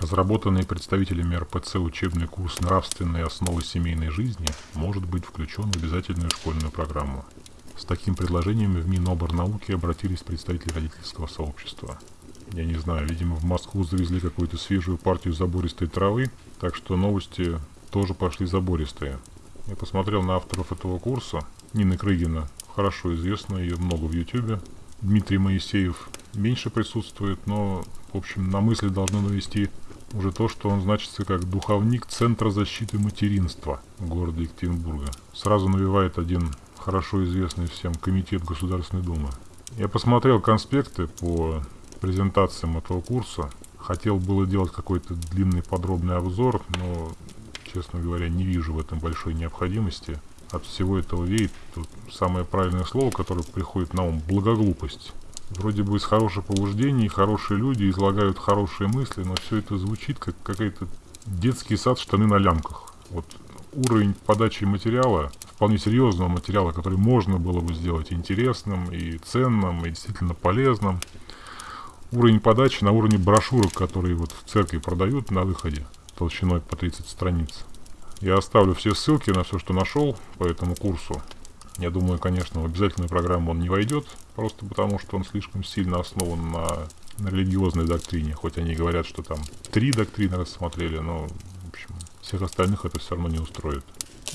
Разработанный представителями РПЦ учебный курс «Нравственные основы семейной жизни» может быть включен в обязательную школьную программу. С таким предложением в Миноборнауки обратились представители родительского сообщества. Я не знаю, видимо в Москву завезли какую-то свежую партию забористой травы, так что новости тоже пошли забористые. Я посмотрел на авторов этого курса. Нина Крыгина, хорошо известна, ее много в Ютубе. Дмитрий Моисеев меньше присутствует, но, в общем, на мысли должно навести уже то, что он значится как духовник Центра защиты материнства города Екатеринбурга. Сразу навевает один хорошо известный всем комитет Государственной Думы. Я посмотрел конспекты по презентациям этого курса. Хотел было делать какой-то длинный подробный обзор, но честно говоря, не вижу в этом большой необходимости. От всего этого веет тут самое правильное слово, которое приходит на ум – благоглупость. Вроде бы из хороших побуждений, хорошие люди излагают хорошие мысли, но все это звучит как какой-то детский сад штаны на лямках. Вот уровень подачи материала, вполне серьезного материала, который можно было бы сделать интересным и ценным, и действительно полезным. Уровень подачи на уровне брошюрок, которые вот в церкви продают на выходе толщиной по 30 страниц. Я оставлю все ссылки на все, что нашел по этому курсу. Я думаю, конечно, в обязательную программу он не войдет, просто потому что он слишком сильно основан на, на религиозной доктрине. Хоть они говорят, что там три доктрины рассмотрели, но, в общем, всех остальных это все равно не устроит.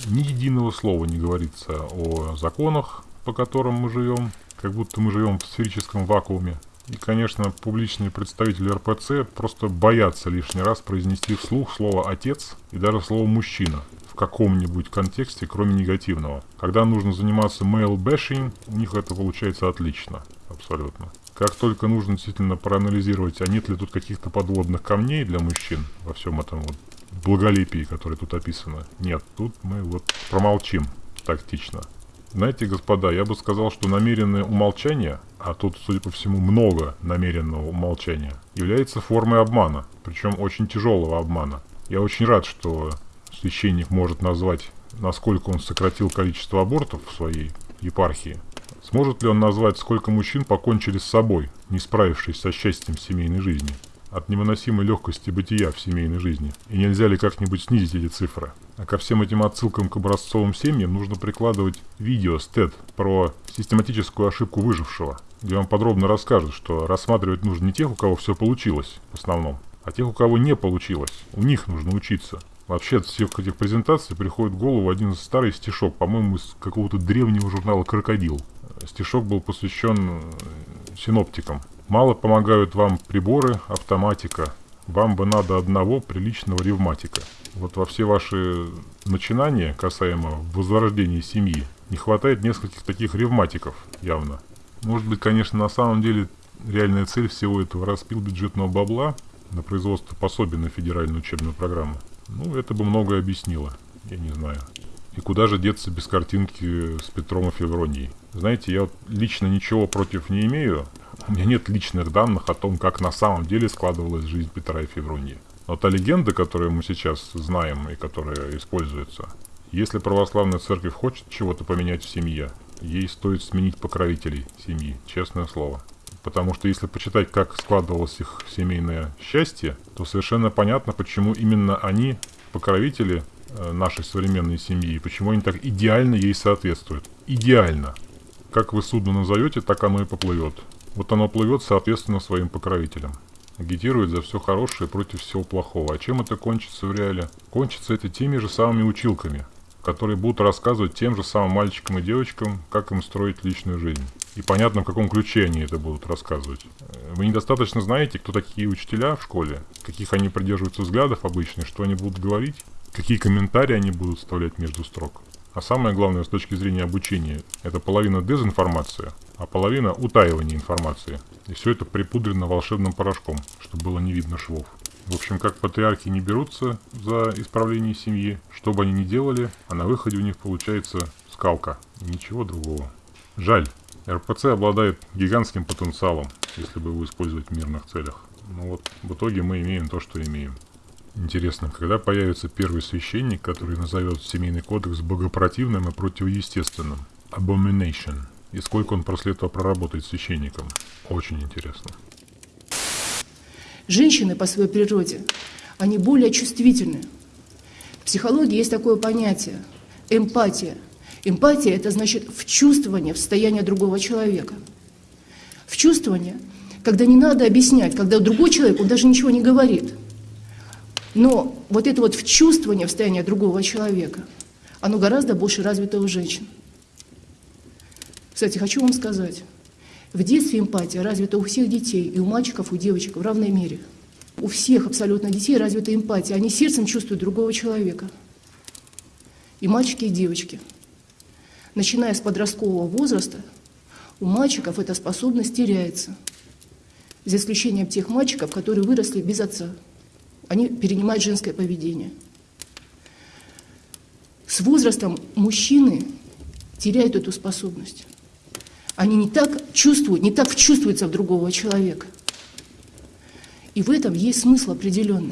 Ни единого слова не говорится о законах, по которым мы живем, как будто мы живем в сферическом вакууме. И, конечно, публичные представители РПЦ просто боятся лишний раз произнести вслух слово «отец» и даже слово «мужчина» в каком-нибудь контексте, кроме негативного. Когда нужно заниматься male bashing, у них это получается отлично, абсолютно. Как только нужно действительно проанализировать, а нет ли тут каких-то подводных камней для мужчин во всем этом вот благолепии, которое тут описано. Нет, тут мы вот промолчим тактично. Знаете, господа, я бы сказал, что намеренное умолчание, а тут, судя по всему, много намеренного умолчания, является формой обмана, причем очень тяжелого обмана. Я очень рад, что священник может назвать, насколько он сократил количество абортов в своей епархии. Сможет ли он назвать, сколько мужчин покончили с собой, не справившись со счастьем семейной жизни? от невыносимой легкости бытия в семейной жизни? И нельзя ли как-нибудь снизить эти цифры? А ко всем этим отсылкам к образцовым семьям нужно прикладывать видео с TED про систематическую ошибку выжившего, где он подробно расскажет, что рассматривать нужно не тех, у кого все получилось в основном, а тех, у кого не получилось. У них нужно учиться. Вообще от всех этих презентаций приходит в голову один старый стишок, по-моему, из какого-то древнего журнала «Крокодил». Стишок был посвящен синоптикам. Мало помогают вам приборы, автоматика. Вам бы надо одного приличного ревматика. Вот во все ваши начинания касаемо возрождения семьи не хватает нескольких таких ревматиков явно. Может быть, конечно, на самом деле реальная цель всего этого распил бюджетного бабла на производство пособий на федеральную учебную программу. Ну, это бы многое объяснило. Я не знаю. И куда же деться без картинки с Петром и Февронией? Знаете, я вот лично ничего против не имею. У меня нет личных данных о том, как на самом деле складывалась жизнь Петра и Февронии. Но та легенда, которую мы сейчас знаем и которая используется, если православная церковь хочет чего-то поменять в семье, ей стоит сменить покровителей семьи, честное слово. Потому что если почитать, как складывалось их семейное счастье, то совершенно понятно, почему именно они, покровители э, нашей современной семьи, почему они так идеально ей соответствуют. Идеально. Как вы судно назовете, так оно и поплывет. Вот оно плывет соответственно своим покровителям. Агитирует за все хорошее против всего плохого. А чем это кончится в реале? Кончится это теми же самыми училками, которые будут рассказывать тем же самым мальчикам и девочкам, как им строить личную жизнь. И понятно, в каком ключе они это будут рассказывать. Вы недостаточно знаете, кто такие учителя в школе, каких они придерживаются взглядов обычно, что они будут говорить, какие комментарии они будут вставлять между строк. А самое главное с точки зрения обучения, это половина дезинформация, а половина утаивания информации. И все это припудрено волшебным порошком, чтобы было не видно швов. В общем, как патриархи не берутся за исправление семьи, что бы они ни делали, а на выходе у них получается скалка. ничего другого. Жаль. РПЦ обладает гигантским потенциалом, если бы его использовать в мирных целях. Но вот в итоге мы имеем то, что имеем. Интересно, когда появится первый священник, который назовет семейный кодекс богопротивным и противоестественным? Abomination. И сколько он после этого проработает священником? Очень интересно. Женщины по своей природе, они более чувствительны. В психологии есть такое понятие – эмпатия. Эмпатия – это значит вчувствование в состояние другого человека. Вчувствование, когда не надо объяснять, когда другой человек, он даже ничего не говорит. Но вот это вот вчувствование в состояние другого человека, оно гораздо больше развито у женщин. Кстати, хочу вам сказать, в детстве эмпатия развита у всех детей, и у мальчиков, и у девочек в равной мере. У всех абсолютно детей развита эмпатия. Они сердцем чувствуют другого человека. И мальчики, и девочки. Начиная с подросткового возраста, у мальчиков эта способность теряется. За исключением тех мальчиков, которые выросли без отца. Они перенимают женское поведение. С возрастом мужчины теряют эту способность. Они не так чувствуют, не так вчувствуются в другого человека. И в этом есть смысл определенный.